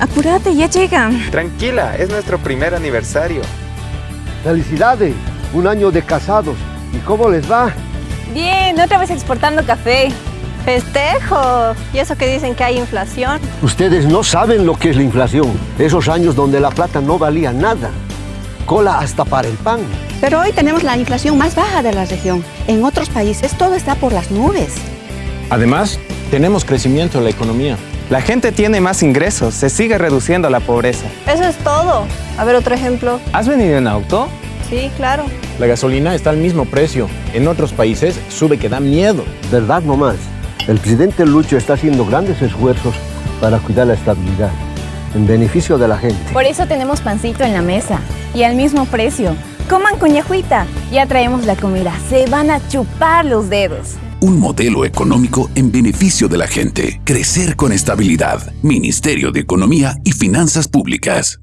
Apúrate, ya llegan. Tranquila, es nuestro primer aniversario. ¡Felicidades! Un año de casados. ¿Y cómo les va? Bien, otra vez exportando café. ¡Festejo! ¿Y eso que dicen que hay inflación? Ustedes no saben lo que es la inflación. Esos años donde la plata no valía nada. Cola hasta para el pan. Pero hoy tenemos la inflación más baja de la región. En otros países todo está por las nubes. Además, tenemos crecimiento en la economía. La gente tiene más ingresos, se sigue reduciendo la pobreza. Eso es todo. A ver, otro ejemplo. ¿Has venido en auto? Sí, claro. La gasolina está al mismo precio. En otros países sube que da miedo. ¿Verdad nomás? El presidente Lucho está haciendo grandes esfuerzos para cuidar la estabilidad, en beneficio de la gente. Por eso tenemos pancito en la mesa y al mismo precio. Coman cuñajuita. Ya traemos la comida. Se van a chupar los dedos. Un modelo económico en beneficio de la gente. Crecer con estabilidad. Ministerio de Economía y Finanzas Públicas.